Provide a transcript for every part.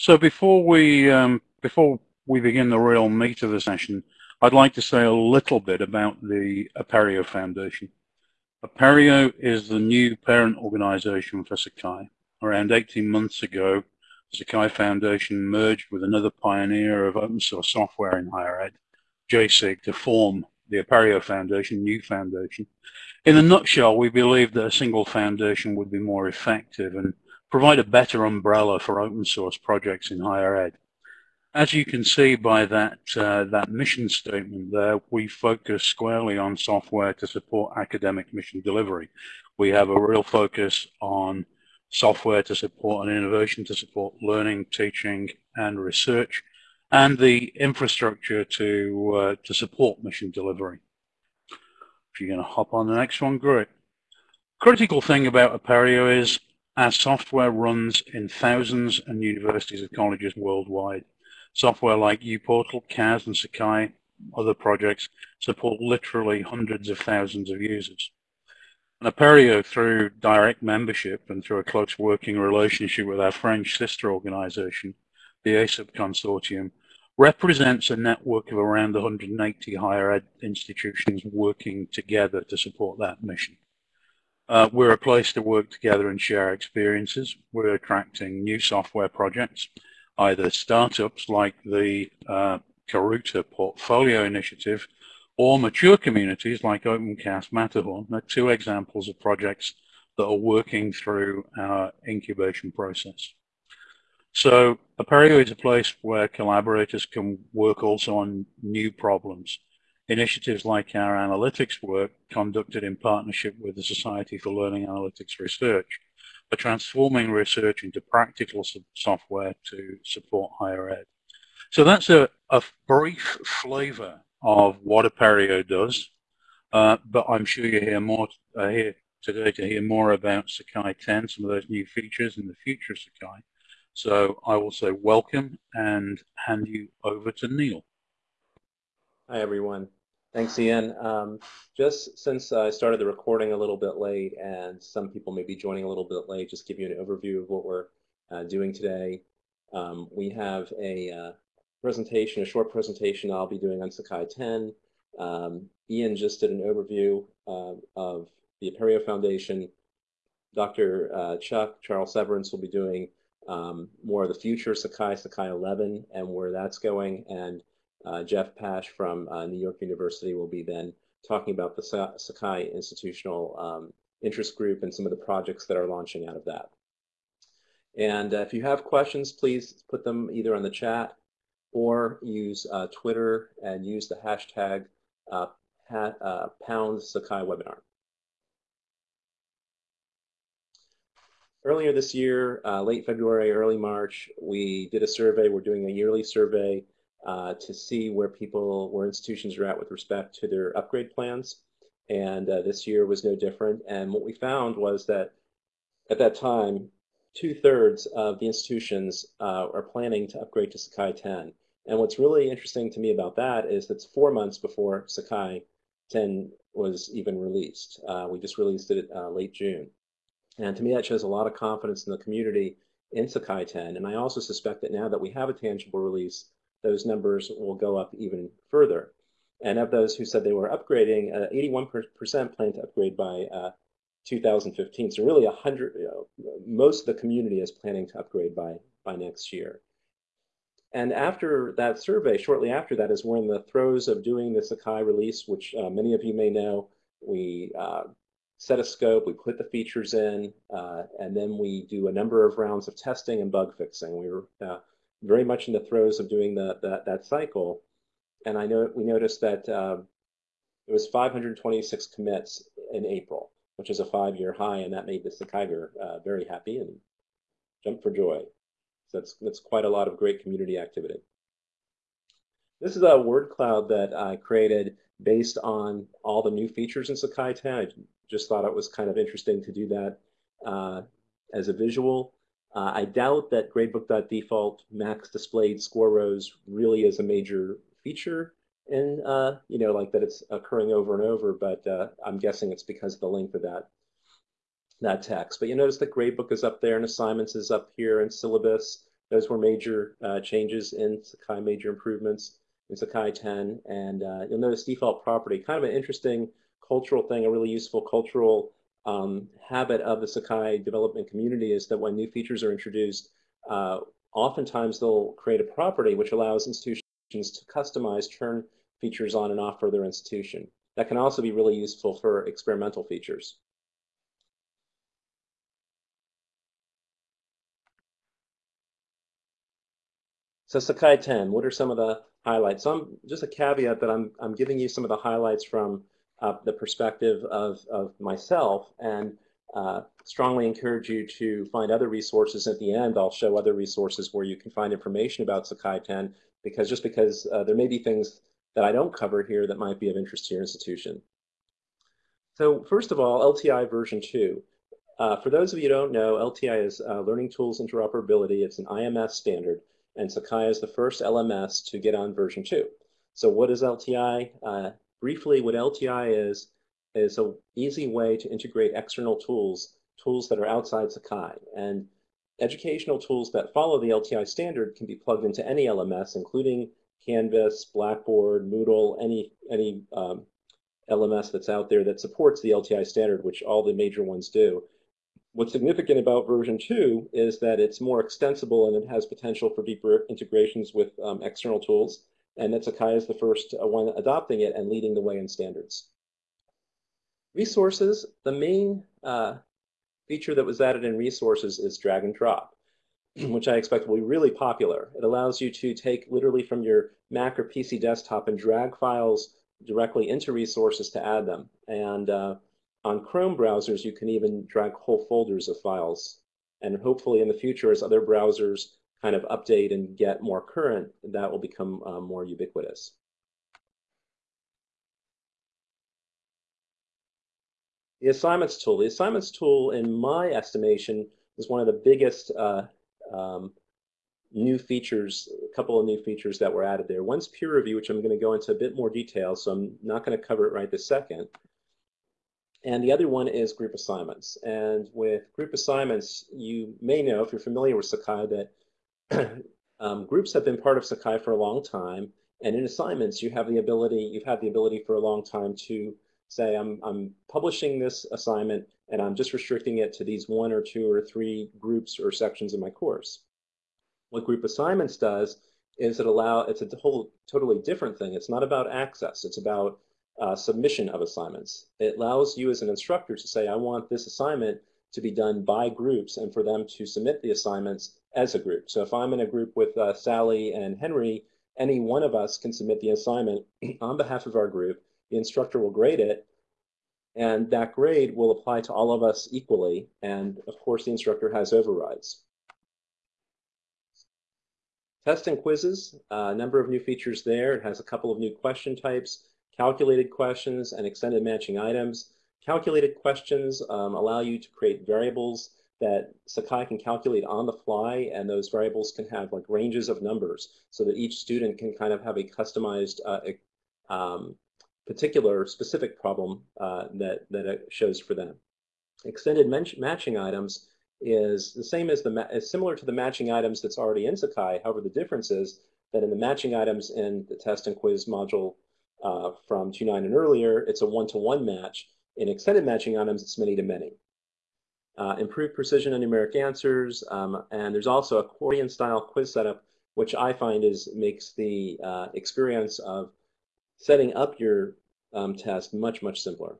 So before we um, before we begin the real meat of the session, I'd like to say a little bit about the Apereo Foundation. Apereo is the new parent organization for Sakai. Around 18 months ago, the Sakai Foundation merged with another pioneer of open source software in higher ed, JASIG, to form the Apereo Foundation, new foundation. In a nutshell, we believe that a single foundation would be more effective and provide a better umbrella for open source projects in higher ed. As you can see by that, uh, that mission statement there, we focus squarely on software to support academic mission delivery. We have a real focus on software to support and innovation to support learning, teaching, and research, and the infrastructure to, uh, to support mission delivery. If you're going to hop on the next one, great. Critical thing about Apereo is our software runs in thousands and universities and colleges worldwide. Software like uPortal, CAS, and Sakai, other projects, support literally hundreds of thousands of users. And Apereo, through direct membership and through a close working relationship with our French sister organization, the ESUP Consortium, represents a network of around 180 higher ed institutions working together to support that mission. Uh, we're a place to work together and share experiences. We're attracting new software projects, either startups like the uh, Karuta Portfolio Initiative or mature communities like OpenCast Matterhorn. They're two examples of projects that are working through our incubation process. So Apereo is a place where collaborators can work also on new problems. Initiatives like our analytics work conducted in partnership with the Society for Learning Analytics Research are transforming research into practical software to support higher ed. So that's a, a brief flavor of what Apereo does, uh, but I'm sure you hear more uh, here today to hear more about Sakai 10, some of those new features in the future of Sakai. So I will say welcome and hand you over to Neil. Hi, everyone. Thanks, Ian. Um, just since I started the recording a little bit late and some people may be joining a little bit late, just give you an overview of what we're uh, doing today. Um, we have a uh, presentation, a short presentation I'll be doing on Sakai 10. Um, Ian just did an overview uh, of the Apereo Foundation. Dr. Uh, Chuck, Charles Severance will be doing um, more of the future Sakai, Sakai 11, and where that's going. And uh, Jeff Pasch from uh, New York University will be then talking about the Sakai Institutional um, Interest Group and some of the projects that are launching out of that. And uh, if you have questions, please put them either on the chat or use uh, Twitter and use the hashtag uh, uh, pound Sakai webinar. Earlier this year, late February, early March, we did a survey. We're doing a yearly survey uh, to see where people, where institutions are at with respect to their upgrade plans. And uh, this year was no different. And what we found was that at that time, two thirds of the institutions uh, are planning to upgrade to Sakai 10. And what's really interesting to me about that is that's four months before Sakai 10 was even released. Uh, we just released it uh, late June. And to me, that shows a lot of confidence in the community in Sakai 10. And I also suspect that now that we have a tangible release, those numbers will go up even further. And of those who said they were upgrading, 81% uh, plan to upgrade by uh, 2015. So really 100, you know, most of the community is planning to upgrade by, by next year. And after that survey, shortly after that is we're in the throes of doing the Sakai release, which uh, many of you may know. We uh, set a scope, we put the features in, uh, and then we do a number of rounds of testing and bug fixing. We were uh, very much in the throes of doing the, the that cycle. And I know we noticed that uh, it was 526 commits in April, which is a five-year high, and that made the Sakaiger uh, very happy and jumped for joy. So that's, that's quite a lot of great community activity. This is a word cloud that I created based on all the new features in Sakai 10. I just thought it was kind of interesting to do that uh, as a visual. Uh, I doubt that gradebook.default max displayed score rows really is a major feature in, uh, you know, like that it's occurring over and over, but uh, I'm guessing it's because of the length of that, that text. But you notice that gradebook is up there and assignments is up here and syllabus. Those were major uh, changes in Sakai, major improvements in Sakai 10. And uh, you'll notice default property, kind of an interesting cultural thing, a really useful cultural um, habit of the Sakai development community is that when new features are introduced, uh, oftentimes they'll create a property which allows institutions to customize, turn features on and off for their institution. That can also be really useful for experimental features. So Sakai 10, what are some of the highlights? So I'm, just a caveat that I'm, I'm giving you some of the highlights from uh, the perspective of, of myself and uh, strongly encourage you to find other resources. At the end, I'll show other resources where you can find information about Sakai 10 because just because uh, there may be things that I don't cover here that might be of interest to your institution. So first of all, LTI version 2. Uh, for those of you who don't know, LTI is uh, Learning Tools Interoperability. It's an IMS standard, and Sakai is the first LMS to get on version 2. So what is LTI? Briefly, what LTI is, is an easy way to integrate external tools, tools that are outside Sakai. And educational tools that follow the LTI standard can be plugged into any LMS, including Canvas, Blackboard, Moodle, any, any um, LMS that's out there that supports the LTI standard, which all the major ones do. What's significant about version 2 is that it's more extensible and it has potential for deeper integrations with um, external tools, and that Sakai is the first uh, one adopting it and leading the way in standards. Resources, the main uh, feature that was added in resources is drag and drop, which I expect will be really popular. It allows you to take literally from your Mac or PC desktop and drag files directly into resources to add them. And uh, on Chrome browsers, you can even drag whole folders of files. And hopefully in the future, as other browsers kind of update and get more current, that will become uh, more ubiquitous. The assignments tool. The assignments tool, in my estimation, is one of the biggest uh, um, new features, a couple of new features that were added there. One's peer review, which I'm going to go into a bit more detail, so I'm not going to cover it right this second. And the other one is group assignments. And with group assignments, you may know, if you're familiar with Sakai, that um, groups have been part of Sakai for a long time. And in assignments, you have the ability, you've had the ability for a long time to say I'm, I'm publishing this assignment and I'm just restricting it to these one or two or three groups or sections of my course. What group assignments does is it allow, it's a whole totally different thing. It's not about access, it's about uh, submission of assignments. It allows you as an instructor to say, I want this assignment to be done by groups and for them to submit the assignments as a group. So if I'm in a group with uh, Sally and Henry, any one of us can submit the assignment on behalf of our group the instructor will grade it, and that grade will apply to all of us equally, and of course the instructor has overrides. Test and quizzes, a uh, number of new features there. It has a couple of new question types, calculated questions and extended matching items. Calculated questions um, allow you to create variables that Sakai can calculate on the fly, and those variables can have like ranges of numbers so that each student can kind of have a customized uh, um, particular specific problem uh, that, that it shows for them. Extended matching items is the same as the is similar to the matching items that's already in Sakai. However, the difference is that in the matching items in the test and quiz module uh, from 2.9 and earlier, it's a one-to-one -one match. In extended matching items, it's many-to-many. Uh, improved precision and numeric answers, um, and there's also accordion-style quiz setup, which I find is makes the uh, experience of setting up your um, test much, much simpler.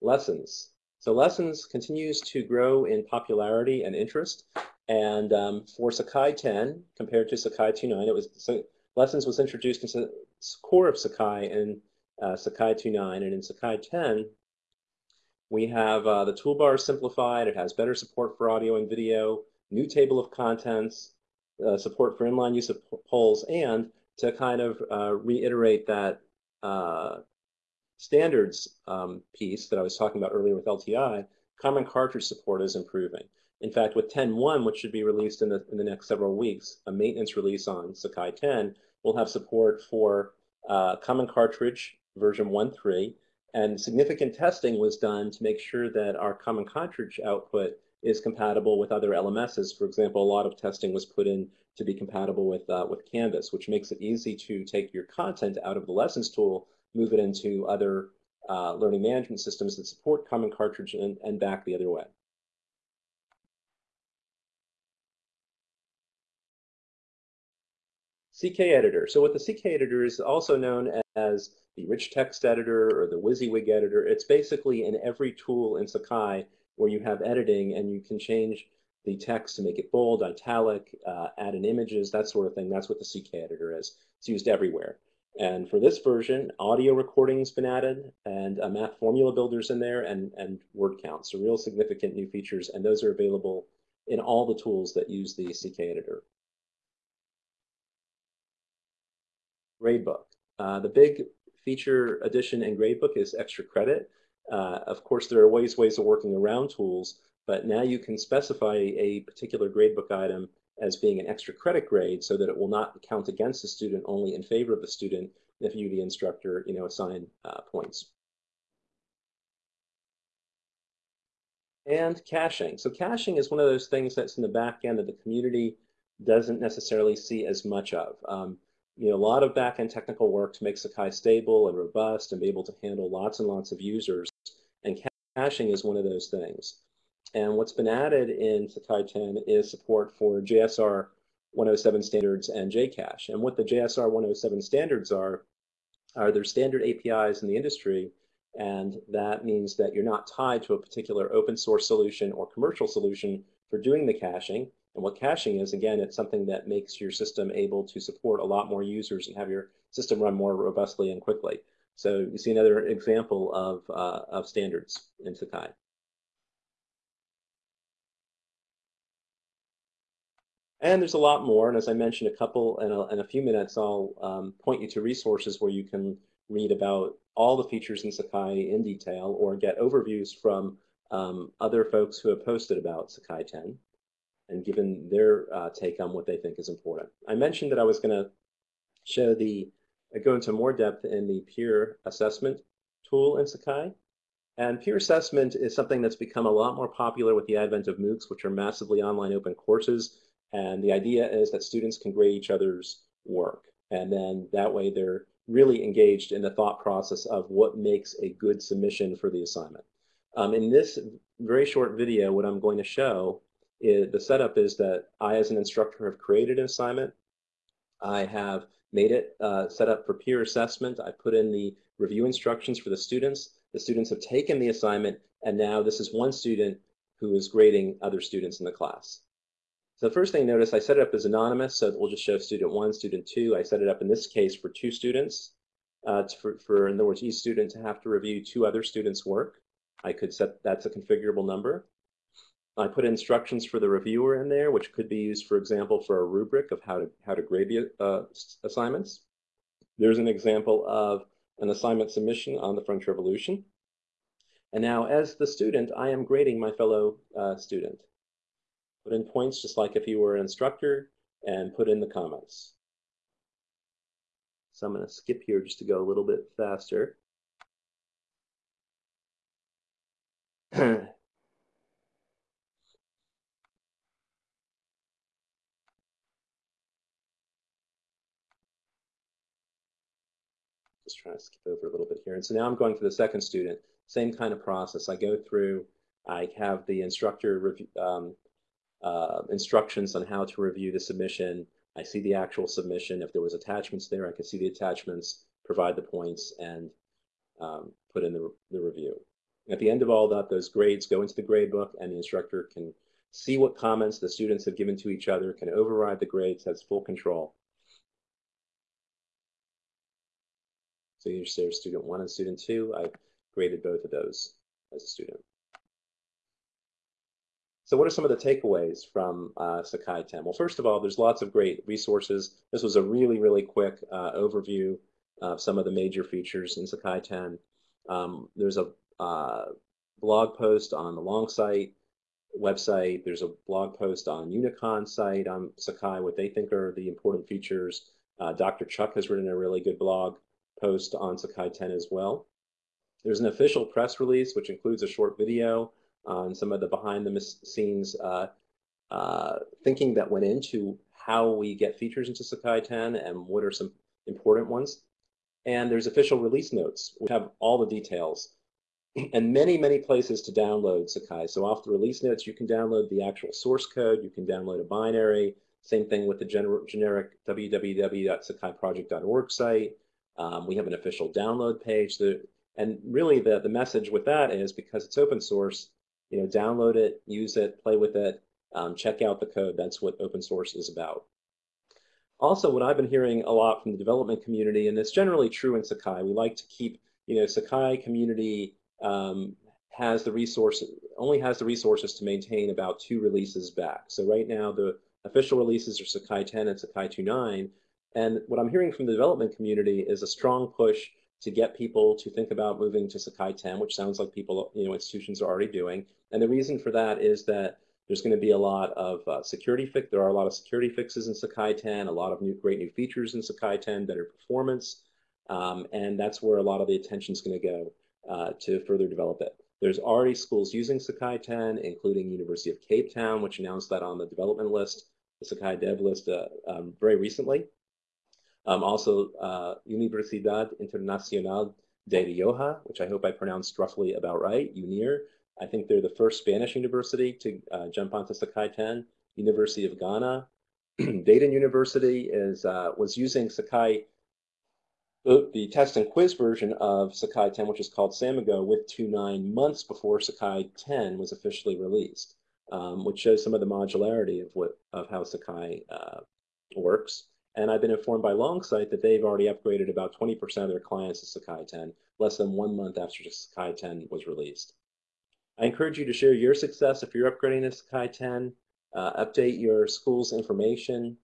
Lessons. So lessons continues to grow in popularity and interest. And um, for Sakai 10, compared to Sakai 2.9, it was so lessons was introduced into the core of Sakai in uh, Sakai 2.9. And in Sakai 10, we have uh, the toolbar simplified. It has better support for audio and video, new table of contents, uh, support for inline use of polls, and to kind of uh, reiterate that uh, standards um, piece that I was talking about earlier with LTI, common cartridge support is improving. In fact, with 10.1, which should be released in the, in the next several weeks, a maintenance release on Sakai 10 will have support for uh, common cartridge version 1.3 And significant testing was done to make sure that our common cartridge output is compatible with other LMSs. For example, a lot of testing was put in to be compatible with, uh, with Canvas, which makes it easy to take your content out of the lessons tool, move it into other uh, learning management systems that support Common Cartridge and, and back the other way. CK Editor. So what the CK Editor is also known as the Rich Text Editor or the WYSIWYG Editor. It's basically in every tool in Sakai where you have editing and you can change the text to make it bold, italic, uh, add in images, that sort of thing. That's what the CK Editor is. It's used everywhere. And for this version, audio recording's been added and a math formula builder's in there and, and word count. So real significant new features, and those are available in all the tools that use the CK editor. Gradebook. Uh, the big feature addition in Gradebook is extra credit. Uh, of course, there are ways, ways of working around tools, but now you can specify a particular gradebook item as being an extra credit grade so that it will not count against the student, only in favor of the student if you, the instructor, you know, assign uh, points. And caching. So caching is one of those things that's in the back end that the community doesn't necessarily see as much of. Um, you know, a lot of back-end technical work to make Sakai stable and robust and be able to handle lots and lots of users. And caching is one of those things. And what's been added in Sakai 10 is support for JSR 107 standards and JCache. And what the JSR 107 standards are, are their standard APIs in the industry. And that means that you're not tied to a particular open source solution or commercial solution for doing the caching. And what caching is, again, it's something that makes your system able to support a lot more users and have your system run more robustly and quickly. So you see another example of, uh, of standards in Sakai. And there's a lot more. And as I mentioned, a couple in a, in a few minutes, I'll um, point you to resources where you can read about all the features in Sakai in detail or get overviews from um, other folks who have posted about Sakai 10 and given their uh, take on what they think is important. I mentioned that I was going to show the, uh, go into more depth in the peer assessment tool in Sakai. And peer assessment is something that's become a lot more popular with the advent of MOOCs, which are massively online open courses and the idea is that students can grade each other's work. And then that way they're really engaged in the thought process of what makes a good submission for the assignment. Um, in this very short video, what I'm going to show is the setup is that I, as an instructor, have created an assignment. I have made it uh, set up for peer assessment. I put in the review instructions for the students. The students have taken the assignment, and now this is one student who is grading other students in the class. So the first thing notice, I set it up as anonymous, so we'll just show student one, student two. I set it up in this case for two students. Uh, for, for, in other words, each student to have to review two other students' work. I could set, that's a configurable number. I put instructions for the reviewer in there, which could be used, for example, for a rubric of how to, how to grade the uh, assignments. There's an example of an assignment submission on the French Revolution. And now, as the student, I am grading my fellow uh, student. Put in points just like if you were an instructor and put in the comments. So I'm going to skip here just to go a little bit faster. just trying to skip over a little bit here. And so now I'm going for the second student. Same kind of process. I go through, I have the instructor review, um, uh, instructions on how to review the submission. I see the actual submission. If there was attachments there, I could see the attachments, provide the points, and um, put in the, the review. At the end of all that, those grades go into the grade book, and the instructor can see what comments the students have given to each other, can override the grades, has full control. So here's student one and student two. I graded both of those as a student. So what are some of the takeaways from uh, Sakai 10? Well, first of all, there's lots of great resources. This was a really, really quick uh, overview of some of the major features in Sakai 10. Um, there's a uh, blog post on the Longsight website. There's a blog post on Unicon site on Sakai, what they think are the important features. Uh, Dr. Chuck has written a really good blog post on Sakai 10 as well. There's an official press release, which includes a short video on some of the behind the scenes uh, uh, thinking that went into how we get features into Sakai 10 and what are some important ones. And there's official release notes. We have all the details and many, many places to download Sakai. So off the release notes, you can download the actual source code. You can download a binary. Same thing with the gener generic www.sakaiproject.org site. Um, we have an official download page. That, and really the, the message with that is because it's open source, you know, download it, use it, play with it, um, check out the code. That's what open source is about. Also, what I've been hearing a lot from the development community, and it's generally true in Sakai, we like to keep, you know, Sakai community um, has the resources, only has the resources to maintain about two releases back. So right now, the official releases are Sakai 10 and Sakai 2.9. And what I'm hearing from the development community is a strong push to get people to think about moving to Sakai 10, which sounds like people, you know, institutions are already doing. And the reason for that is that there's going to be a lot of uh, security fix. There are a lot of security fixes in Sakai 10, a lot of new, great new features in Sakai 10, better performance, um, and that's where a lot of the attention is going to go uh, to further develop it. There's already schools using Sakai 10, including University of Cape Town, which announced that on the development list, the Sakai dev list uh, um, very recently. Um, also, uh, Universidad Internacional de Rioja, which I hope I pronounced roughly about right, UNIR. I think they're the first Spanish university to uh, jump onto Sakai 10. University of Ghana. Dayton University is uh, was using Sakai the, test and quiz version of Sakai 10, which is called Samigo, with 2.9 months before Sakai 10 was officially released, um, which shows some of the modularity of what of how Sakai uh, works. And I've been informed by Longsight that they've already upgraded about 20% of their clients to Sakai 10, less than one month after Sakai 10 was released. I encourage you to share your success if you're upgrading to Sakai 10. Uh, update your school's information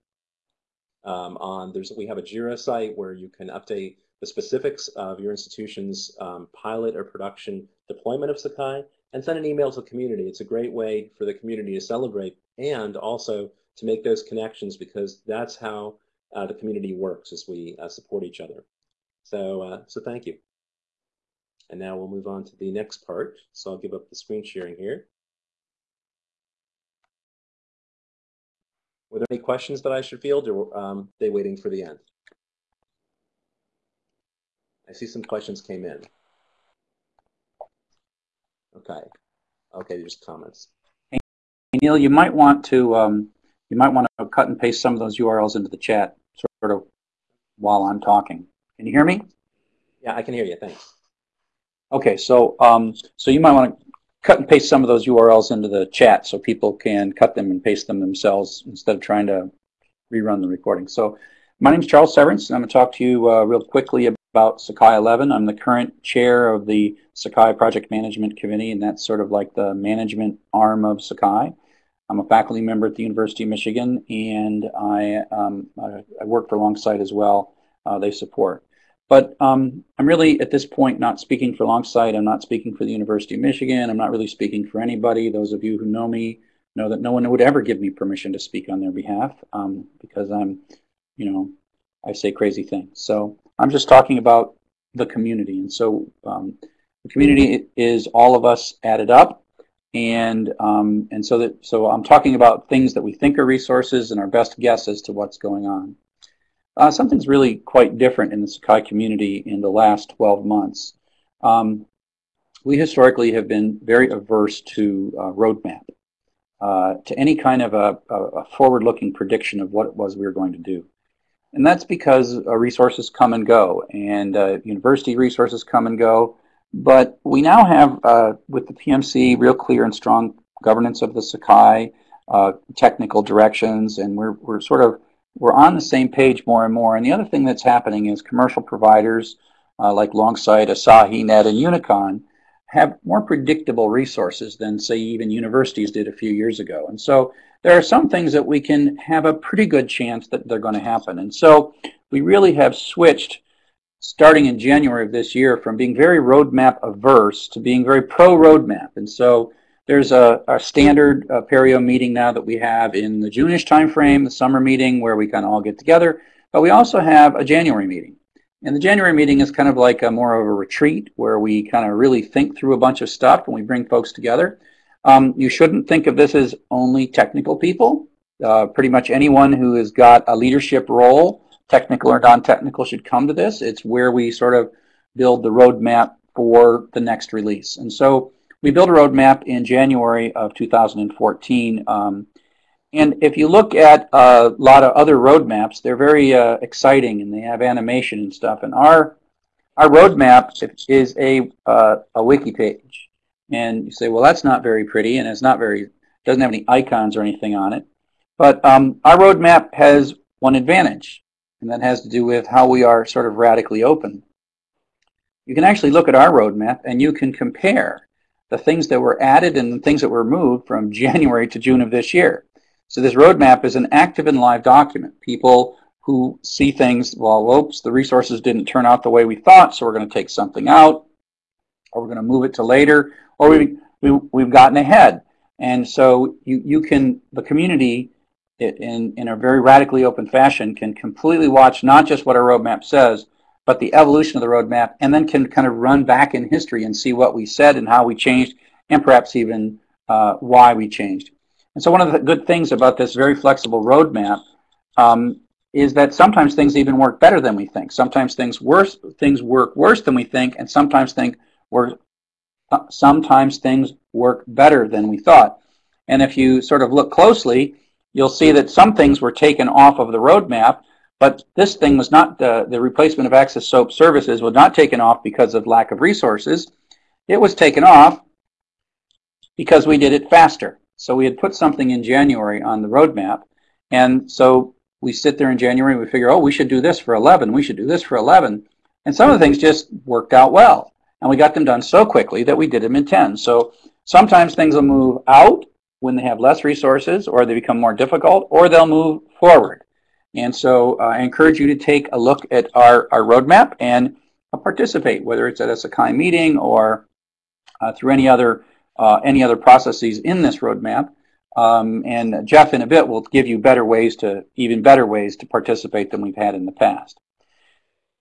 um, on there's we have a Jira site where you can update the specifics of your institution's um, pilot or production deployment of Sakai and send an email to the community. It's a great way for the community to celebrate and also to make those connections because that's how uh, the community works as we uh, support each other. So, uh, so thank you. And now we'll move on to the next part. So I'll give up the screen sharing here. Were there any questions that I should field or um, they waiting for the end? I see some questions came in. Okay. Okay, just comments. Hey, Neil, you might want to um, you might want to cut and paste some of those URLs into the chat, sort of while I'm talking. Can you hear me? Yeah, I can hear you. Thanks. Okay, so um, so you might want to cut and paste some of those URLs into the chat so people can cut them and paste them themselves instead of trying to rerun the recording. So my name is Charles Severance, and I'm going to talk to you uh, real quickly about Sakai 11. I'm the current chair of the Sakai Project Management Committee, and that's sort of like the management arm of Sakai. I'm a faculty member at the University of Michigan, and I, um, I work for Longsight as well. Uh, they support. But um, I'm really, at this point, not speaking for Longsight. I'm not speaking for the University of Michigan. I'm not really speaking for anybody. Those of you who know me know that no one would ever give me permission to speak on their behalf um, because I'm, you know, I say crazy things. So I'm just talking about the community. And so um, the community is all of us added up. And um, and so that so I'm talking about things that we think are resources and our best guess as to what's going on. Uh, something's really quite different in the Sakai community in the last 12 months. Um, we historically have been very averse to uh, roadmap, uh, to any kind of a, a forward-looking prediction of what it was we were going to do. And that's because uh, resources come and go, and uh, university resources come and go. But we now have, uh, with the PMC, real clear and strong governance of the Sakai, technical directions, and we're, we're sort of we're on the same page more and more. And the other thing that's happening is commercial providers uh, like Longsight, Asahi, Net, and Unicon have more predictable resources than, say, even universities did a few years ago. And so there are some things that we can have a pretty good chance that they're going to happen. And so we really have switched starting in January of this year from being very roadmap averse to being very pro roadmap. And so there's a, a standard uh, Apereo meeting now that we have in the June-ish timeframe, the summer meeting where we kind of all get together. But we also have a January meeting. And the January meeting is kind of like a more of a retreat where we kind of really think through a bunch of stuff and we bring folks together. Um, you shouldn't think of this as only technical people. Uh, pretty much anyone who has got a leadership role, technical or non-technical, should come to this. It's where we sort of build the roadmap for the next release. And so we built a roadmap in January of 2014. Um, and if you look at a lot of other roadmaps, they're very uh, exciting and they have animation and stuff. And our our roadmap is a uh, a wiki page. And you say, well, that's not very pretty, and it's not very doesn't have any icons or anything on it. But um, our roadmap has one advantage, and that has to do with how we are sort of radically open you can actually look at our roadmap and you can compare the things that were added and the things that were moved from January to June of this year. So this roadmap is an active and live document. People who see things, well, oops, the resources didn't turn out the way we thought, so we're going to take something out, or we're going to move it to later, or we, we, we've gotten ahead. And so you, you can, the community in, in a very radically open fashion can completely watch not just what our roadmap says, but the evolution of the roadmap, and then can kind of run back in history and see what we said and how we changed, and perhaps even uh, why we changed. And so one of the good things about this very flexible roadmap um, is that sometimes things even work better than we think. Sometimes things worse, things work worse than we think, and sometimes think work, uh, sometimes things work better than we thought. And if you sort of look closely, you'll see that some things were taken off of the roadmap but this thing was not, the, the replacement of Access SOAP services was not taken off because of lack of resources. It was taken off because we did it faster. So we had put something in January on the roadmap. And so we sit there in January and we figure, oh, we should do this for 11. We should do this for 11. And some of the things just worked out well. And we got them done so quickly that we did them in 10. So sometimes things will move out when they have less resources or they become more difficult or they'll move forward. And so uh, I encourage you to take a look at our, our roadmap and uh, participate, whether it's at a Sakai meeting or uh, through any other, uh, any other processes in this roadmap. Um, and Jeff in a bit will give you better ways to, even better ways to participate than we've had in the past.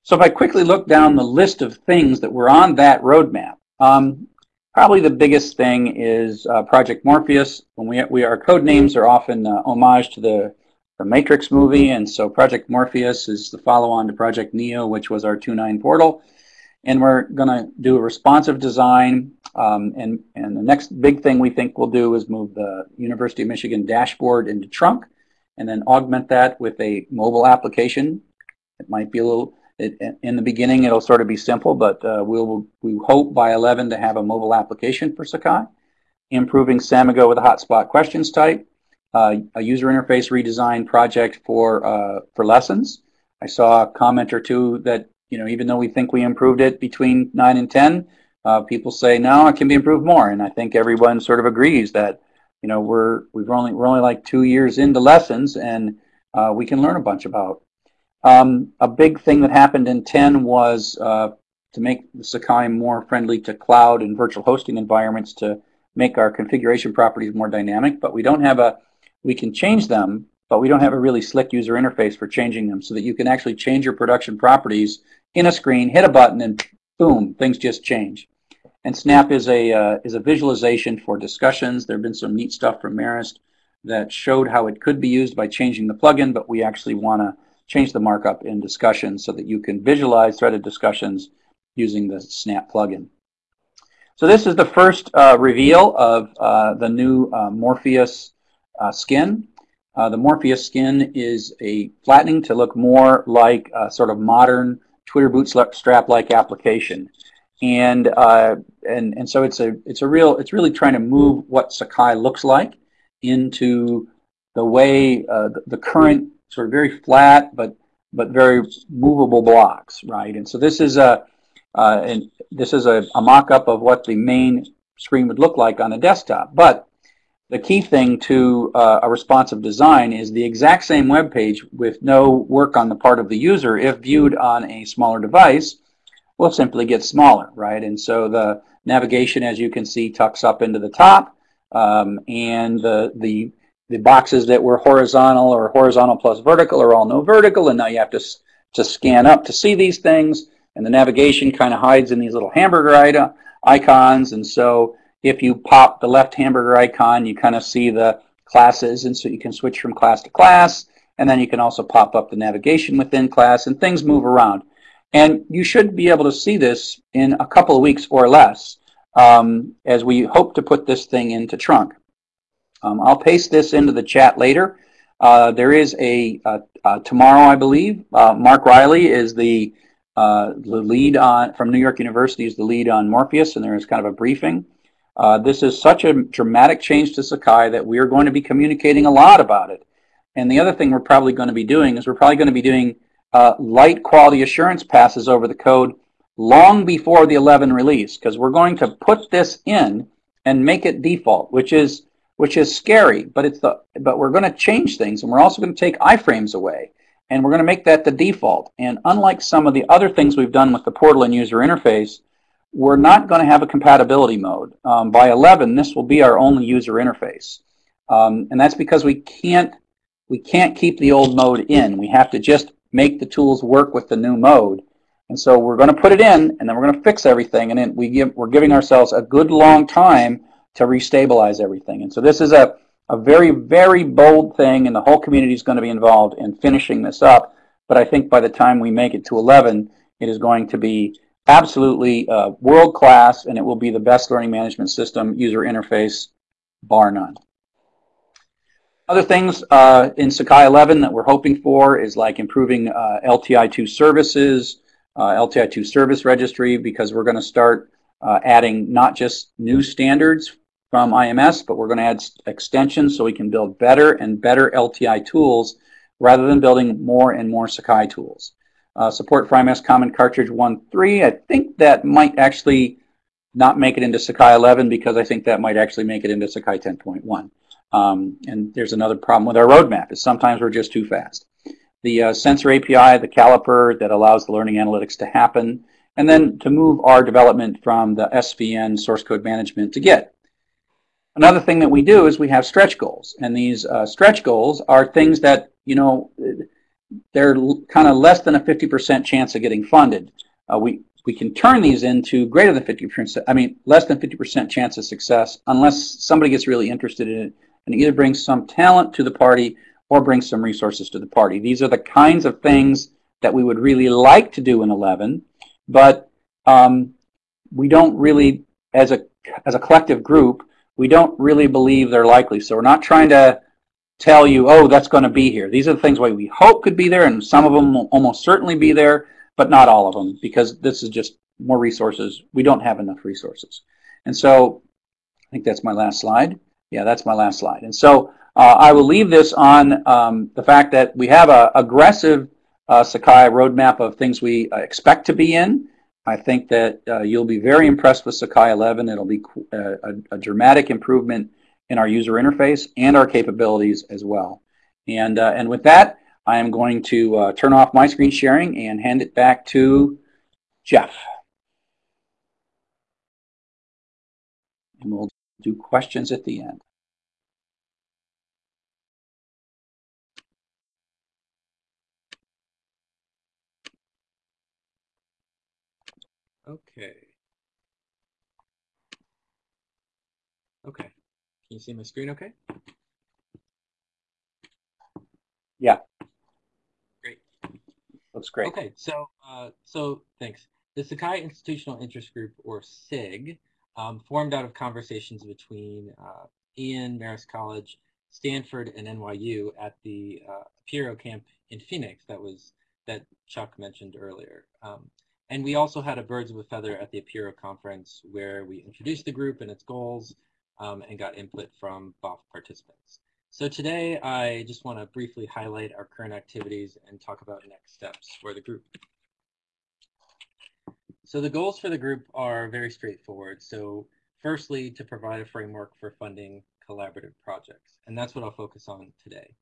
So if I quickly look down the list of things that were on that roadmap, um, probably the biggest thing is uh, Project Morpheus. When we, we our code names are often uh, homage to the the Matrix movie, and so Project Morpheus is the follow-on to Project Neo, which was our 2.9 portal. And we're going to do a responsive design, um, and, and the next big thing we think we'll do is move the University of Michigan dashboard into Trunk, and then augment that with a mobile application. It might be a little, it, in the beginning it'll sort of be simple, but uh, we'll, we hope by 11 to have a mobile application for Sakai. Improving Samigo with a hotspot questions type uh, a user interface redesign project for uh, for lessons. I saw a comment or two that you know even though we think we improved it between nine and ten, uh, people say no, it can be improved more, and I think everyone sort of agrees that you know we're we've only we're only like two years into lessons, and uh, we can learn a bunch about. Um, a big thing that happened in 10 was uh, to make the Sakai more friendly to cloud and virtual hosting environments to make our configuration properties more dynamic, but we don't have a we can change them, but we don't have a really slick user interface for changing them so that you can actually change your production properties in a screen, hit a button, and boom, things just change. And Snap is a, uh, is a visualization for discussions. There have been some neat stuff from Marist that showed how it could be used by changing the plugin, but we actually want to change the markup in discussions so that you can visualize threaded discussions using the Snap plugin. So this is the first uh, reveal of uh, the new uh, Morpheus uh, skin. Uh, the Morpheus skin is a flattening to look more like a sort of modern Twitter bootstrap-like application. And, uh, and, and so it's a, it's a real, it's really trying to move what Sakai looks like into the way the current sort of very flat but but very movable blocks, right? And so this is a uh, and this is a, a mock-up of what the main screen would look like on a desktop. But the key thing to uh, a responsive design is the exact same web page with no work on the part of the user if viewed on a smaller device will simply get smaller, right? And so the navigation, as you can see, tucks up into the top, um, and the, the, the boxes that were horizontal or horizontal plus vertical are all no vertical, and now you have to to scan up to see these things, and the navigation kind of hides in these little hamburger icons. And so if you pop the left hamburger icon, you kind of see the classes, and so you can switch from class to class. And then you can also pop up the navigation within class, and things move around. And you should be able to see this in a couple of weeks or less um, as we hope to put this thing into trunk. Um, I'll paste this into the chat later. Uh, there is a, tomorrow, I believe, uh, Mark Riley is the, uh, the lead on, from New York University is the lead on Morpheus, and there is kind of a briefing. Uh, this is such a dramatic change to Sakai that we are going to be communicating a lot about it. And the other thing we're probably going to be doing is we're probably going to be doing light quality assurance passes over the code long before the 11 release because we're going to put this in and make it default, which is which is scary, but it's the but we're going to change things and we're also going to take iframes away and we're going to make that the default. And unlike some of the other things we've done with the portal and user interface, we're not going to have a compatibility mode. Um, by 11, this will be our only user interface. Um, and that's because we can't we can't keep the old mode in. We have to just make the tools work with the new mode. And so we're going to put it in, and then we're going to fix everything, and then we give, we're giving ourselves a good long time to restabilize everything. And so this is a, a very, very bold thing, and the whole community is going to be involved in finishing this up. But I think by the time we make it to 11, it is going to be absolutely uh, world class, and it will be the best learning management system user interface, bar none. Other things uh, in Sakai 11 that we're hoping for is like improving uh, LTI2 services, uh, LTI2 service registry because we're going to start uh, adding not just new standards from IMS, but we're going to add extensions so we can build better and better LTI tools rather than building more and more Sakai tools. Uh, support for IMS Common Cartridge 1.3, I think that might actually not make it into Sakai 11 because I think that might actually make it into Sakai 10.1. Um, and there's another problem with our roadmap is sometimes we're just too fast the uh, sensor API, the caliper that allows the learning analytics to happen, and then to move our development from the SVN source code management to Git. Another thing that we do is we have stretch goals, and these uh, stretch goals are things that, you know, they're kind of less than a 50% chance of getting funded. Uh, we, we can turn these into greater than 50%, I mean, less than 50% chance of success unless somebody gets really interested in it and either brings some talent to the party or brings some resources to the party. These are the kinds of things that we would really like to do in 11, but um, we don't really, as a, as a collective group, we don't really believe they're likely. So we're not trying to tell you, oh, that's going to be here. These are the things we hope could be there, and some of them will almost certainly be there, but not all of them, because this is just more resources. We don't have enough resources. And so I think that's my last slide. Yeah, that's my last slide. And so uh, I will leave this on um, the fact that we have an aggressive uh, Sakai roadmap of things we uh, expect to be in. I think that uh, you'll be very impressed with Sakai 11. It'll be uh, a, a, dramatic improvement in our user interface and our capabilities as well. And, uh, and with that, I am going to turn off my screen sharing and hand it back to Jeff. And we'll do questions at the end. Okay. Okay. Can you see my screen okay? Yeah. Great. Looks great. Okay, so uh, so thanks. The Sakai Institutional Interest Group, or SIG, um, formed out of conversations between uh, Ian, Marist College, Stanford, and NYU at the uh, Apereo camp in Phoenix that was that Chuck mentioned earlier. Um, and we also had a Birds of a Feather at the Apereo conference where we introduced the group and its goals um, and got input from BOF participants. So today I just want to briefly highlight our current activities and talk about next steps for the group. So the goals for the group are very straightforward. So firstly, to provide a framework for funding collaborative projects. And that's what I'll focus on today.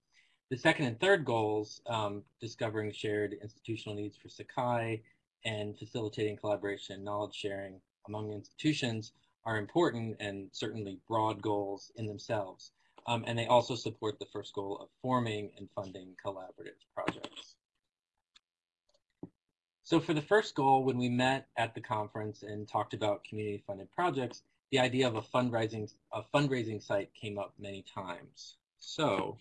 The second and third goals, um, discovering shared institutional needs for Sakai and facilitating collaboration and knowledge sharing among institutions are important and certainly broad goals in themselves. Um, and they also support the first goal of forming and funding collaborative projects. So for the first goal, when we met at the conference and talked about community funded projects, the idea of a fundraising a fundraising site came up many times. So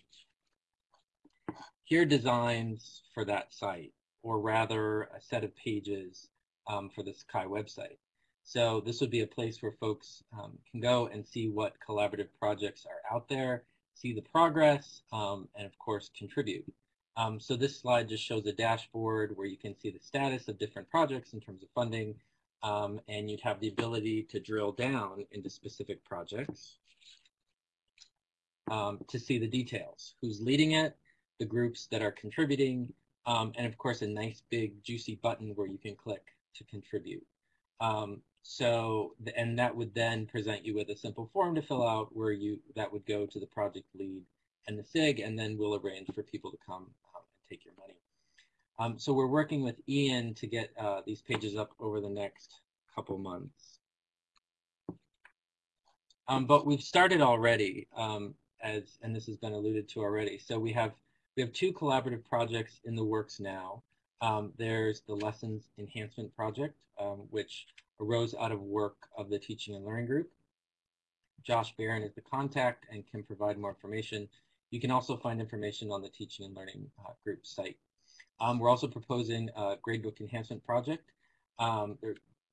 here are designs for that site, or rather a set of pages um, for the Sakai website. So this would be a place where folks um, can go and see what collaborative projects are out there, see the progress, um, and of course contribute. Um, so this slide just shows a dashboard where you can see the status of different projects in terms of funding, um, and you'd have the ability to drill down into specific projects um, to see the details, who's leading it, the groups that are contributing, um, and of course a nice big juicy button where you can click to contribute. Um, so, and that would then present you with a simple form to fill out where you, that would go to the project lead and the SIG, and then we'll arrange for people to come um, and take your money. Um, so we're working with Ian to get uh, these pages up over the next couple months. Um, but we've started already, um, as and this has been alluded to already. So we have we have two collaborative projects in the works now. Um, there's the Lessons Enhancement Project, um, which arose out of work of the Teaching and Learning Group. Josh Baron is the contact and can provide more information. You can also find information on the Teaching and Learning uh, Group site. Um, we're also proposing a gradebook enhancement project. Um,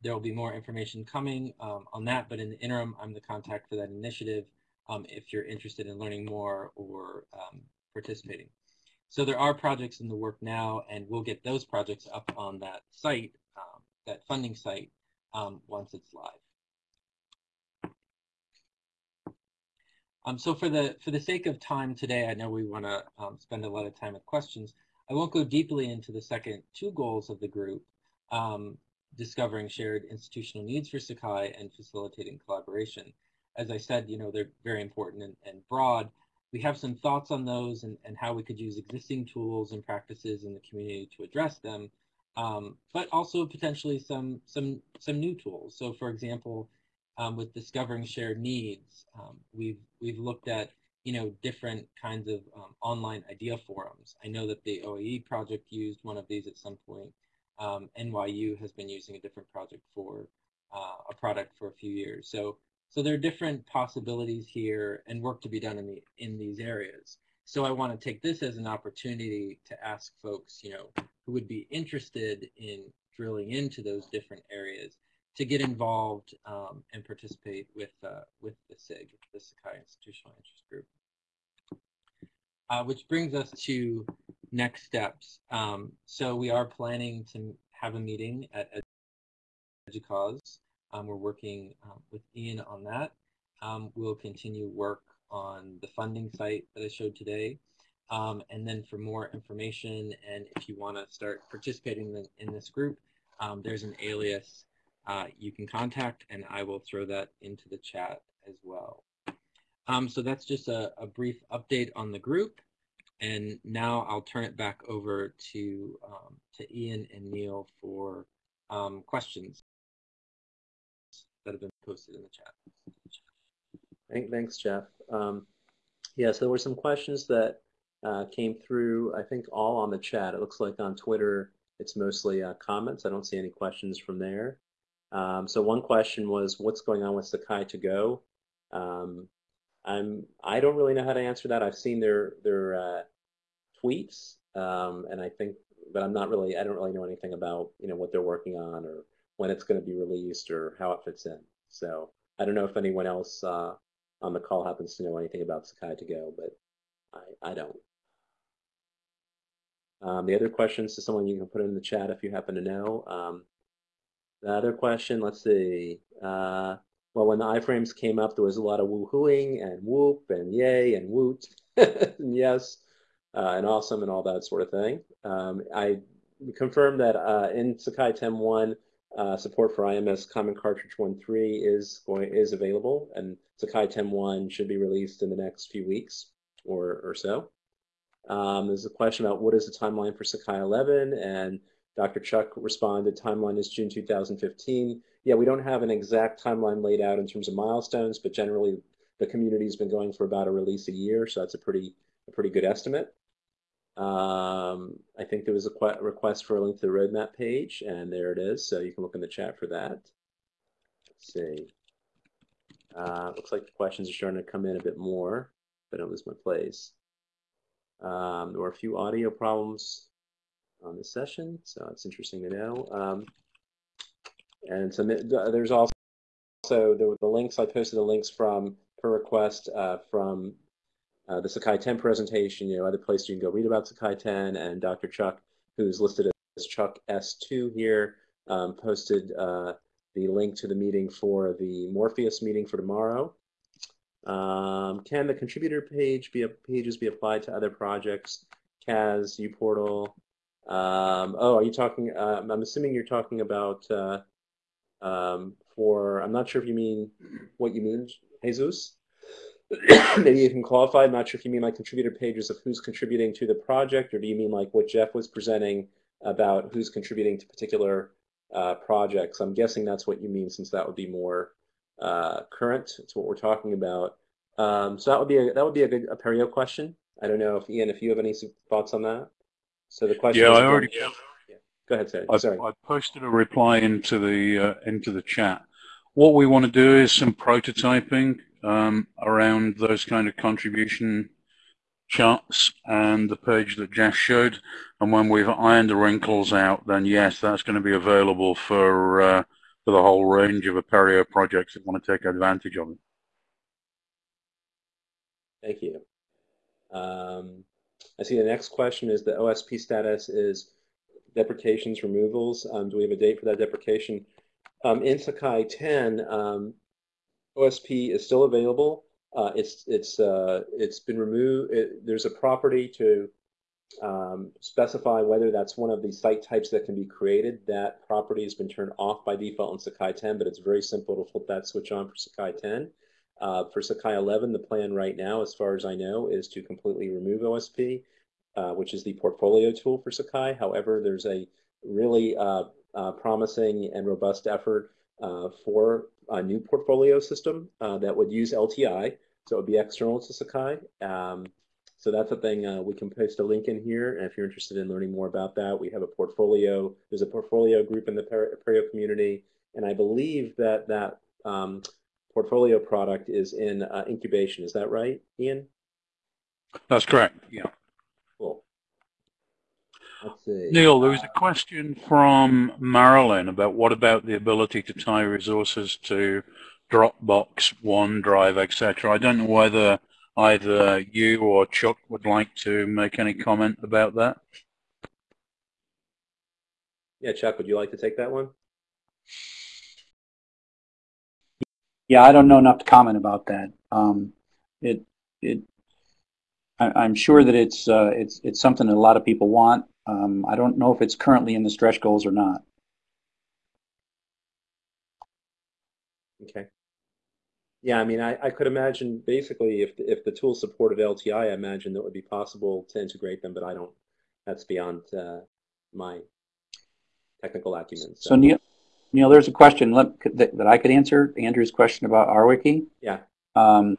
there, will be more information coming um, on that, but in the interim, I'm the contact for that initiative um, if you're interested in learning more or participating. So there are projects in the work now, and we'll get those projects up on that site, um, that funding site, once it's live. Um, so for the for the sake of time today, I know we want to um, spend a lot of time with questions. I won't go deeply into the second two goals of the group, um, discovering shared institutional needs for Sakai and facilitating collaboration. As I said, you know, they're very important and, and broad. We have some thoughts on those and, and how we could use existing tools and practices in the community to address them, um, but also potentially some, some, some new tools. So for example, um, with discovering shared needs, um, we've, we've looked at you know, different kinds of um, online idea forums. I know that the OAE project used one of these at some point. Um, NYU has been using a different project for uh, a product for a few years. So, so there are different possibilities here and work to be done in the in these areas. So I want to take this as an opportunity to ask folks, you know, who would be interested in drilling into those different areas to get involved um, and participate with uh, with the SIG, the Sakai Institutional Interest Group. Uh, which brings us to next steps. Um, so we are planning to have a meeting at EDUCAUSE. Um, we're working um, with Ian on that. Um, we'll continue work on the funding site that I showed today. Um, and then for more information and if you want to start participating in, in this group, um, there's an alias uh, you can contact and I will throw that into the chat as well. Um, so that's just a, a, brief update on the group. And now I'll turn it back over to, to Ian and Neil for questions that have been posted in the chat. Thanks, Jeff. Um, yeah, so there were some questions that uh, came through, I think all on the chat. It looks like on Twitter, it's mostly uh, comments. I don't see any questions from there. Um, so one question was, what's going on with Sakai to go? Um, I'm I don't really know how to answer that. I've seen their their uh, tweets, um, and I think, but I'm not really. I don't really know anything about you know what they're working on or when it's going to be released or how it fits in. So I don't know if anyone else uh, on the call happens to know anything about Sakai to go, but I I don't. Um, the other questions to someone you can put in the chat if you happen to know. Um, the other question, let's see. Uh, well, when the iframes came up, there was a lot of woohooing and whoop and yay and woot and yes uh, and awesome and all that sort of thing. Um, I confirmed that uh, in Sakai 10.1, uh, support for IMS Common Cartridge 1.3 is going is available, and Sakai 10.1 should be released in the next few weeks or or so. Um, there's a question about what is the timeline for Sakai 11, and Dr. Chuck responded, timeline is June 2015. Yeah, we don't have an exact timeline laid out in terms of milestones, but generally the community's been going for about a release a year, so that's a pretty, a pretty good estimate. Um, I think there was a que- request for a link to the roadmap page, and there it is. So you can look in the chat for that. Let's see. Uh, looks like the questions are starting to come in a bit more, but I don't lose my place. Um, there were a few audio problems on this session, so it's interesting to know. Um, and so there's also the, the links, I posted the links from, per request, uh, from uh, the Sakai 10 presentation, you know, other places you can go read about Sakai 10, and Dr. Chuck, who's listed as Chuck S2 here, um, posted uh, the link to the meeting for the Morpheus meeting for tomorrow. Um, can the contributor page be pages be applied to other projects? CAS, uPortal. Um, oh, are you talking? Uh, I'm assuming you're talking about uh, um, for. I'm not sure if you mean what you mean, Jesus. Maybe you can qualify. I'm not sure if you mean like contributor pages of who's contributing to the project, or do you mean like what Jeff was presenting about who's contributing to particular uh, projects? I'm guessing that's what you mean, since that would be more uh, current. It's what we're talking about. Um, so that would be a that would be a good Apereo question. I don't know if Ian, if you have any thoughts on that. So the question. Yeah, is I already. Yeah. Go ahead, Ted. I, Sorry. I posted a reply into the uh, into the chat. What we want to do is some prototyping um, around those kind of contribution charts and the page that Jeff showed. And when we've ironed the wrinkles out, then yes, that's going to be available for uh, for the whole range of Apereo projects that want to take advantage of it. Thank you. Um, I see the next question is the OSP status is deprecations, removals. Um, do we have a date for that deprecation? Um, in Sakai 10, um, OSP is still available. Uh, it's it's uh, it's been removed. It, there's a property to um, specify whether that's one of the site types that can be created. That property has been turned off by default in Sakai 10, but it's very simple to flip that switch on for Sakai 10. Uh, for Sakai 11, the plan right now, as far as I know, is to completely remove OSP, uh, which is the portfolio tool for Sakai. However, there's a really uh, uh promising and robust effort for a new portfolio system uh, that would use LTI. So it would be external to Sakai. Um, so that's a thing uh, we can post a link in here. And if you're interested in learning more about that, we have a portfolio. There's a portfolio group in the Apereo community. And I believe that that um, portfolio product is in uh, incubation. Is that right, Ian? That's correct. Yeah. Cool. Let's see. Neil, there was a question from Marilyn about what about the ability to tie resources to Dropbox, OneDrive, etc. I don't know whether either you or Chuck would like to make any comment about that. Yeah, Chuck, would you like to take that one? Yeah, I don't know enough to comment about that. Um, it it I, am sure that it's uh, it's it's something that a lot of people want. Um, I don't know if it's currently in the stretch goals or not. Okay. Yeah, I mean, I, I could imagine basically if the, if the tool supported LTI, I imagine that would be possible to integrate them, but I don't. That's beyond uh, my technical acumen. So, so Neil, Neil, there's a question that, that I could answer. Andrew's question about RWiki. Yeah. Um,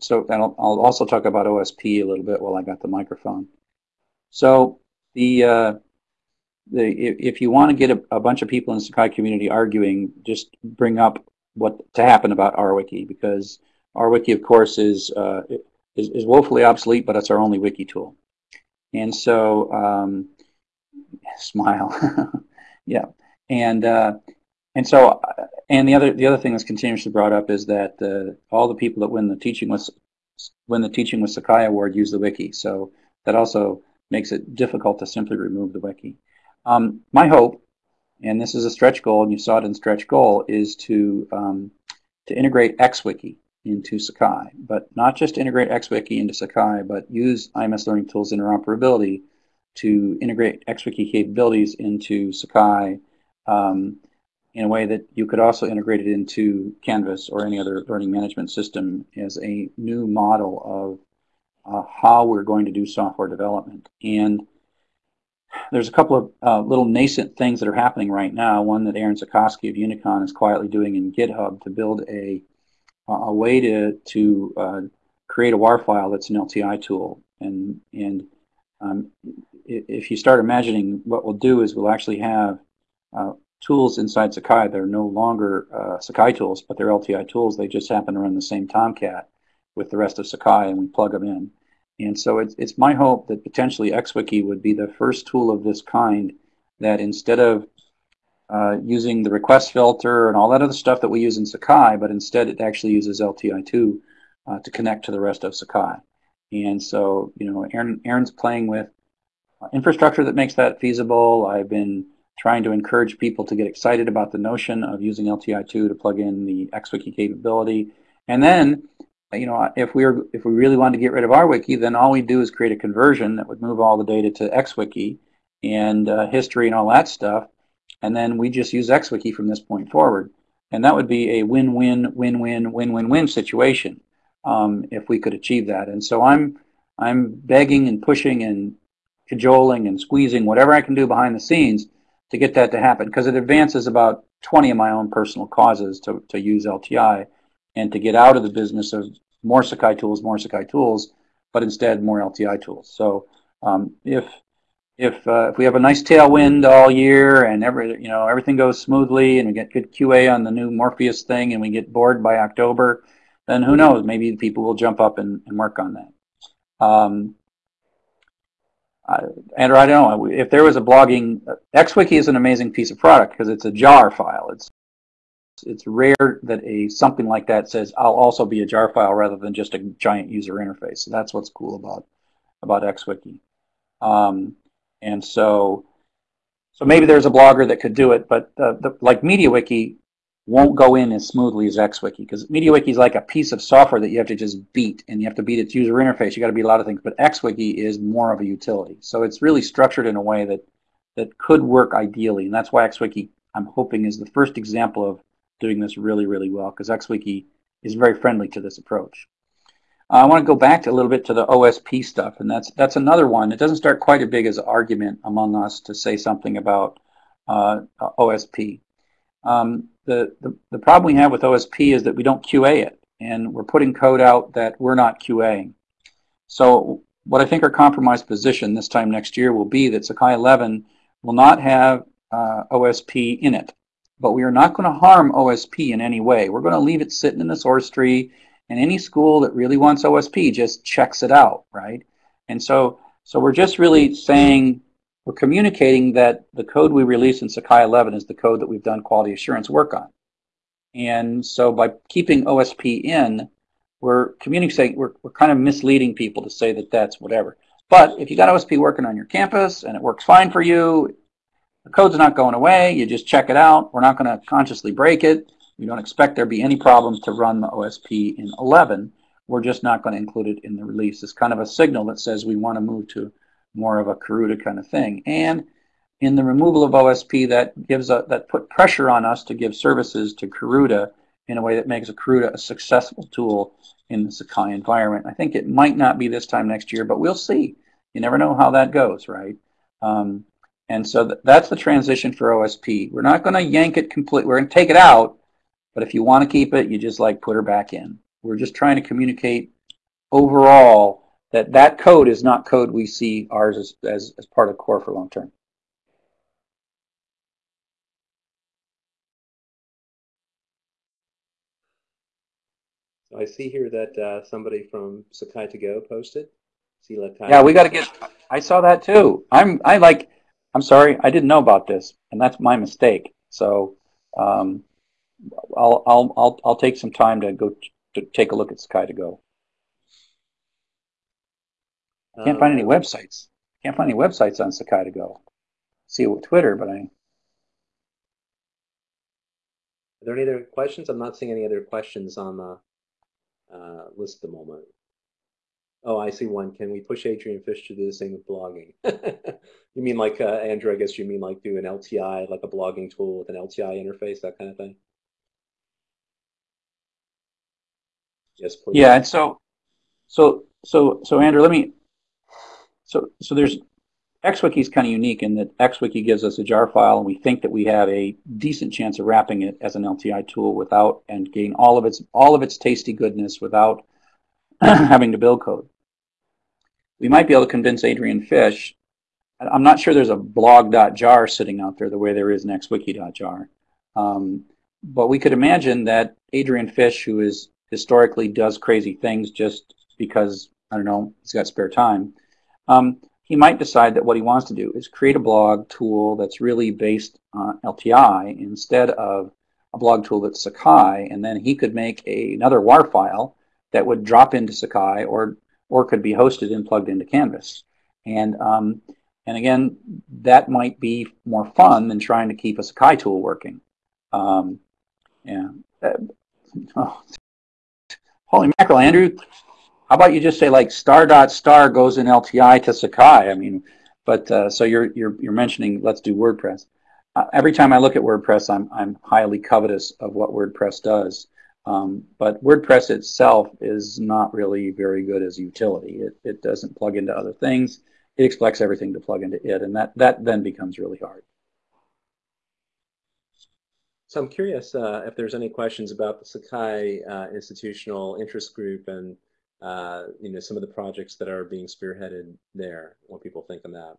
so I'll, I'll also talk about OSP a little bit while I got the microphone. So the uh, the if, if you want to get a, a, bunch of people in the Sakai community arguing, just bring up what to happen about RWiki because RWiki, of course, is uh, is, is woefully obsolete, but it's our only wiki tool. And so, um, smile, yeah. And uh, and so, and the other the other thing that's continuously brought up is that uh, all the people that win the teaching with win the teaching with Sakai award use the wiki. So that also makes it difficult to simply remove the wiki. Um, my hope, and this is a stretch goal, and you saw it in stretch goal, is to um, to integrate XWiki into Sakai, but not just integrate XWiki into Sakai, but use IMS Learning Tools interoperability to integrate XWiki capabilities into Sakai um, in a way that you could also integrate it into Canvas or any other learning management system as a new model of uh, how we're going to do software development. And there's a couple of uh, little nascent things that are happening right now. One that Aaron Zeckoski of Unicon is quietly doing in GitHub to build a, a way to, to uh, create a WAR file that's an LTI tool. And, and um, if you start imagining what we'll do is we'll actually have uh, tools inside Sakai. They're no longer uh, Sakai tools, but they're LTI tools. They just happen to run the same Tomcat with the rest of Sakai, and we plug them in. And so it's, it's my hope that potentially XWiki would be the first tool of this kind that instead of uh, using the request filter and all that other stuff that we use in Sakai, but instead it actually uses LTI2 uh, to connect to the rest of Sakai. And so, you know, Aaron, Aaron's playing with infrastructure that makes that feasible. I've been trying to encourage people to get excited about the notion of using LTI2 to plug in the XWiki capability. And then, you know, if we are if we really wanted to get rid of RWiki, then all we'd do is create a conversion that would move all the data to XWiki and uh, history and all that stuff. And then we just use XWiki from this point forward. And that would be a win-win, win-win, win-win-win situation um, if we could achieve that. And so I'm I'm begging and pushing and cajoling and squeezing whatever I can do behind the scenes to get that to happen because it advances about 20 of my own personal causes to, to use LTI and to get out of the business of more Sakai tools, more Sakai tools, but instead more LTI tools. So um, if if uh, if we have a nice tailwind all year and every you know everything goes smoothly and we get good QA on the new Morpheus thing and we get bored by October, then who knows? Maybe people will jump up and, and work on that. Um, uh, Andrew, I don't know if there was a blogging. XWiki is an amazing piece of product because it's a jar file. It's it's rare that a something like that says I'll also be a jar file rather than just a giant user interface. So that's what's cool about about XWiki. Um, and so, so maybe there's a blogger that could do it, but uh, the, like MediaWiki won't go in as smoothly as XWiki because MediaWiki is like a piece of software that you have to just beat and you have to beat its user interface. You got to beat a lot of things, but XWiki is more of a utility. So it's really structured in a way that that could work ideally, and that's why XWiki I'm hoping is the first example of doing this really, really well because XWiki is very friendly to this approach. I want to go back a little bit to the OSP stuff, and that's that's another one. It doesn't start quite as big as an argument among us to say something about uh, OSP. Um, the, the, the problem we have with OSP is that we don't QA it, and we're putting code out that we're not QAing. So what I think our compromise position this time next year will be that Sakai 11 will not have uh, OSP in it, but we are not going to harm OSP in any way. We're going to leave it sitting in the source tree and any school that really wants OSP just checks it out, right? And so, so we're just really saying, we're communicating that the code we release in Sakai 11 is the code that we've done quality assurance work on. And so by keeping OSP in, we're communicating, we're, we're kind of misleading people to say that that's whatever. But if you got OSP working on your campus and it works fine for you, the code's not going away, you just check it out. We're not going to consciously break it. We don't expect there to be any problems to run the OSP in 11. We're just not going to include it in the release. It's kind of a signal that says we want to move to more of a Karuta kind of thing. And in the removal of OSP, that gives a, that put pressure on us to give services to Karuta in a way that makes a Karuta a successful tool in the Sakai environment. I think it might not be this time next year, but we'll see. You never know how that goes, right? Um, and so th that's the transition for OSP. We're not going to yank it completely. We're going to take it out, but if you want to keep it, you just like put her back in. We're just trying to communicate overall that that code is not code we see ours as, as, as part of core for long term. So I see here that uh, somebody from Sakai to Go posted. Yeah, we got to get. I saw that too. I'm. I like. I'm sorry. I didn't know about this, and that's my mistake. So, um, I'll, I'll, I'll, I'll take some time to go to take a look at Sakai to Go. Can't find any websites. Can't find any websites on Sakai to Go. See it with Twitter, but I, Are there any other questions? I'm not seeing any other questions on the uh, list at the moment. Oh, I see one. Can we push Adrian Fish to do the same with blogging? you mean like, uh, Andrew, I guess you mean like do an LTI, like a blogging tool with an LTI interface, that kind of thing? Yes, please. yeah. And so, so, so, so Andrew, let me. So, so there's XWiki is kind of unique in that XWiki gives us a jar file, and we think that we have a decent chance of wrapping it as an LTI tool without and getting all of its all of its tasty goodness without having to build code. we might be able to convince Adrian Fish. I'm not sure there's a blog.jar sitting out there the way there is an xwiki.jar. Um, but we could imagine that Adrian Fish, who is historically does crazy things just because, I don't know, he's got spare time, um, he might decide that what he wants to do is create a blog tool that's really based on LTI instead of a blog tool that's Sakai, and then he could make a, another WAR file that would drop into Sakai or or could be hosted and plugged into Canvas. And um, and again, that might be more fun than trying to keep a Sakai tool working. Um, yeah. Uh, oh. Holy mackerel, Andrew. How about you just say like star dot star goes in LTI to Sakai? I mean, but uh, so you're you're you're mentioning let's do WordPress. Uh, every time I look at WordPress, I'm I'm highly covetous of what WordPress does. Um, but WordPress itself is not really very good as utility. It, it doesn't plug into other things. It expects everything to plug into it, and that, that then becomes really hard. So I'm curious uh, if there's any questions about the Sakai uh, institutional interest group and uh, you know some of the projects that are being spearheaded there. What people think on that.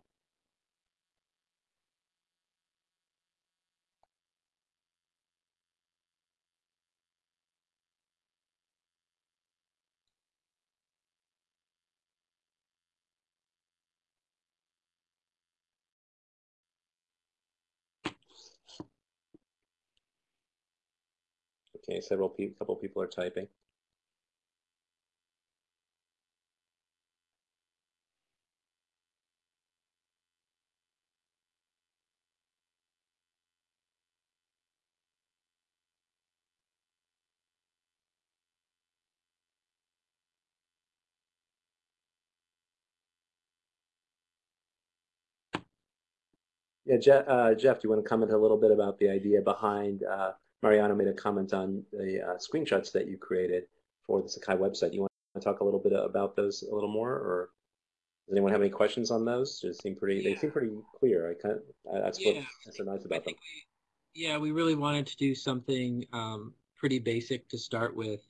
Okay, several people, couple people are typing. Yeah, Jeff, uh, Jeff, do you want to comment a little bit about the idea behind uh, Mariano made a comment on the uh, screenshots that you created for the Sakai website. You want to talk a little bit about those a little more, or does anyone have any questions on those? They seem pretty. Yeah. They seem pretty clear. I kind of, that's yeah. what that's so nice about them. We, yeah, we really wanted to do something um, pretty basic to start with.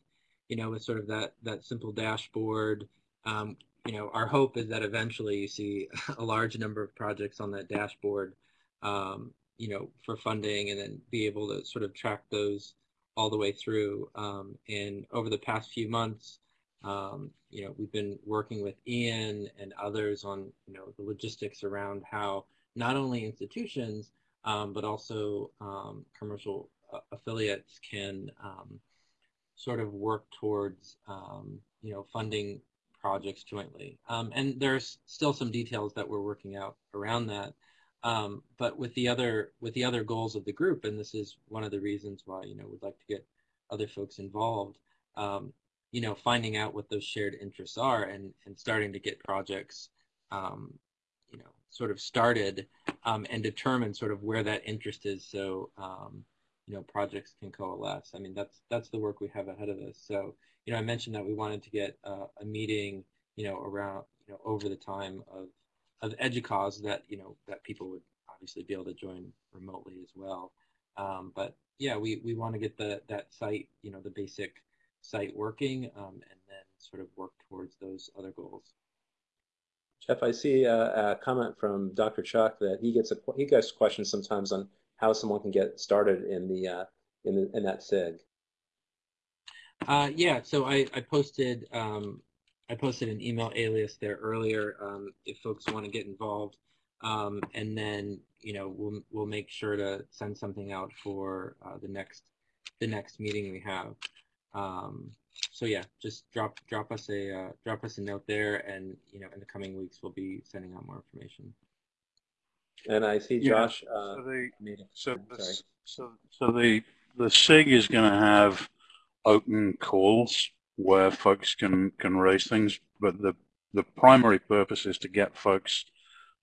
You know, with sort of that that simple dashboard. Um, you know, our hope is that eventually you see a large number of projects on that dashboard. Um, you know, for funding and then be able to sort of track those all the way through. Um, and over the past few months, um, you know, we've been working with Ian and others on, you know, the logistics around how not only institutions, um, but also um, commercial uh, affiliates can um, sort of work towards, um, you know, funding projects jointly. and there's still some details that we're working out around that. Um, but with the other with the other goals of the group, and this is one of the reasons why you know we'd like to get other folks involved. Um, you know, finding out what those shared interests are and and starting to get projects, um, you know, sort of started um, and determine sort of where that interest is, so um, you know projects can coalesce. I mean, that's that's the work we have ahead of us. So you know, I mentioned that we wanted to get uh, a meeting, you know, around you know over the time of of EDUCAUSE that you know that people would obviously be able to join remotely as well. Um, but yeah, we, we want to get the that site, you know, the basic site working, um, and then sort of work towards those other goals. Jeff, I see a, a, comment from Dr. Chuck that he gets a he gets questions sometimes on how someone can get started in the uh, in the, in that SIG. Uh, yeah, so I I posted um, I posted an email alias there earlier um, if folks want to get involved. Um, and then, you know, we'll, we'll make sure to send something out for uh, the next the next meeting we have. Um, so yeah, just drop drop us a uh, drop us a note there, and you know, in the coming weeks, we'll be sending out more information. And I see Josh. Yeah, uh, so, the, so, the, so, so the the SIG is going to have open calls where folks can can raise things, but the the primary purpose is to get folks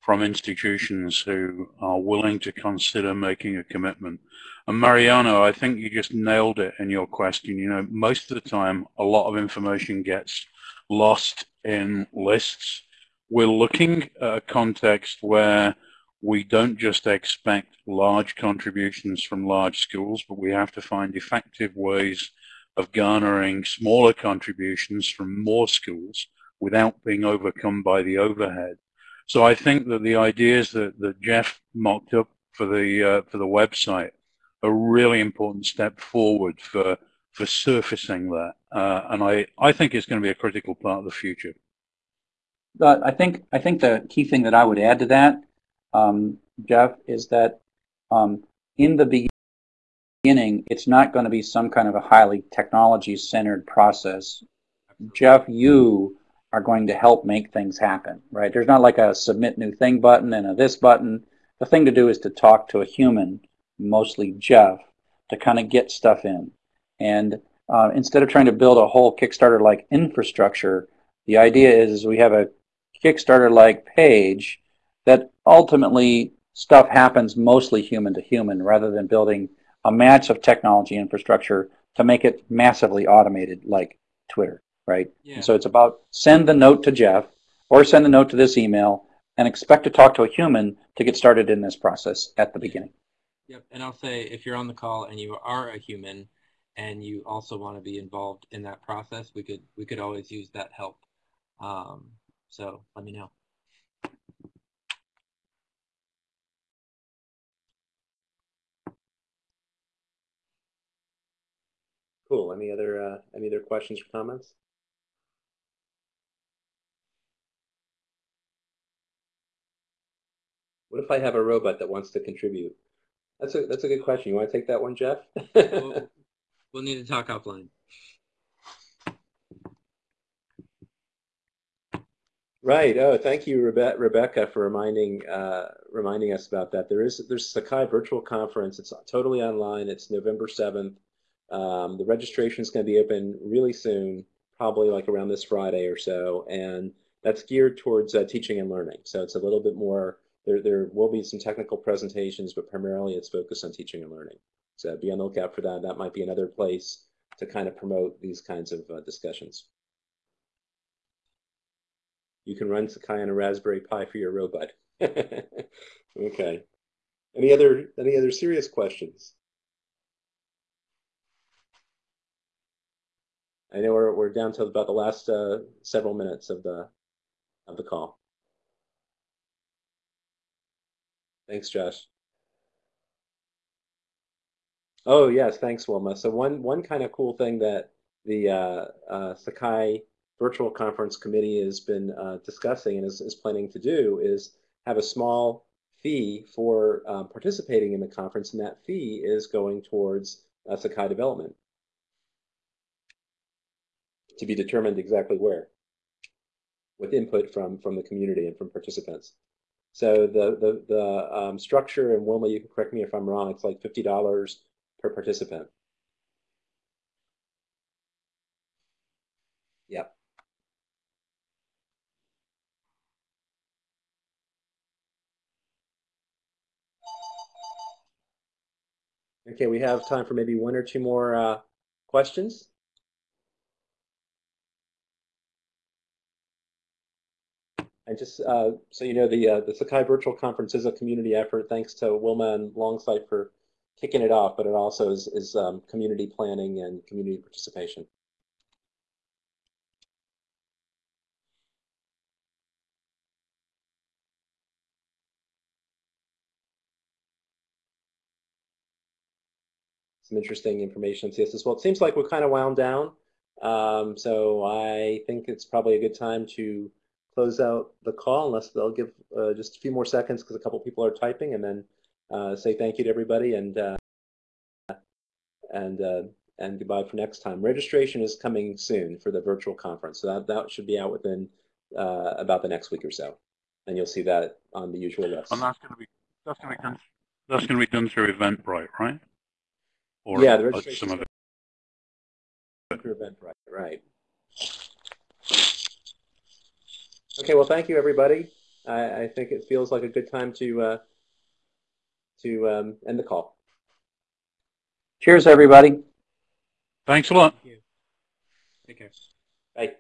from institutions who are willing to consider making a commitment. And Mariano, I think you just nailed it in your question. You know, most of the time, a lot of information gets lost in lists. We're looking at a context where we don't just expect large contributions from large schools, but we have to find effective ways of garnering smaller contributions from more schools without being overcome by the overhead. So I think that the ideas that, that Jeff mocked up for the uh, for the website a really important step forward for for surfacing that, uh, and I I think it's going to be a critical part of the future. But I think I think the key thing that I would add to that, um, Jeff, is that um, in the beginning, it's not going to be some kind of a highly technology-centered process. Jeff, you are going to help make things happen, right? There's not like a submit new thing button and a this button. The thing to do is to talk to a human, mostly Jeff, to kind of get stuff in. And uh, instead of trying to build a whole Kickstarter-like infrastructure, the idea is we have a Kickstarter-like page that ultimately stuff happens mostly human to human rather than building a match of technology infrastructure to make it massively automated like Twitter, right? Yeah. And so it's about send the note to Jeff or send the note to this email and expect to talk to a human to get started in this process at the beginning. Yep, and I'll say if you're on the call and you are a human and you also want to be involved in that process, we could we could always use that help. Um, so let me know. Cool. Any other uh, any other questions or comments? What if I have a robot that wants to contribute? That's a that's a good question. You want to take that one, Jeff? We'll, we'll need to talk offline. Right. Oh, thank you, Rebe- Rebecca, for reminding uh, reminding us about that. There is there's Sakai virtual conference. It's totally online. It's November seventh. Um, the registration is going to be open really soon, probably like around this Friday or so, and that's geared towards uh, teaching and learning. So it's a little bit more. There there will be some technical presentations, but primarily it's focused on teaching and learning. So be on the lookout for that. That might be another place to kind of promote these kinds of uh, discussions. You can run Sakai on a Raspberry Pi for your robot. okay. Any other any other serious questions? I know we're we're down to about the last uh, several minutes of the of the call. Thanks, Josh. Oh yes, thanks, Wilma. So one one kind of cool thing that the uh, uh, Sakai virtual conference committee has been uh, discussing and is, is, planning to do is have a small fee for uh, participating in the conference, and that fee is going towards uh, Sakai development to be determined exactly where, with input from from the community and from participants. So the the the um, structure, and Wilma, you can correct me if I'm wrong. It's like fifty dollars per participant. Yep. Okay, we have time for maybe one or two more uh, questions. And just uh, so you know, the uh, the Sakai Virtual Conference is a community effort. Thanks to Wilma and Longsight for kicking it off, but it also is, is um, community planning and community participation. some interesting information on CSS. Well, it seems like we're kind of wound down. Um, so I think it's probably a good time to close out the call unless they'll give uh, just a few more seconds because a couple people are typing and then uh, say thank you to everybody and uh, and uh, and goodbye for next time. Registration is coming soon for the virtual conference. So that, that should be out within uh, about the next week or so. And you'll see that on the usual list. And that's going to be that's going to be done. That's going to be done through Eventbrite, right? Or yeah, the uh, registration some of it. through Eventbrite, right? Okay, well, thank you, everybody. I, I think it feels like a good time to uh, to um, end the call. Cheers, everybody. Thanks a lot. Take care. Bye.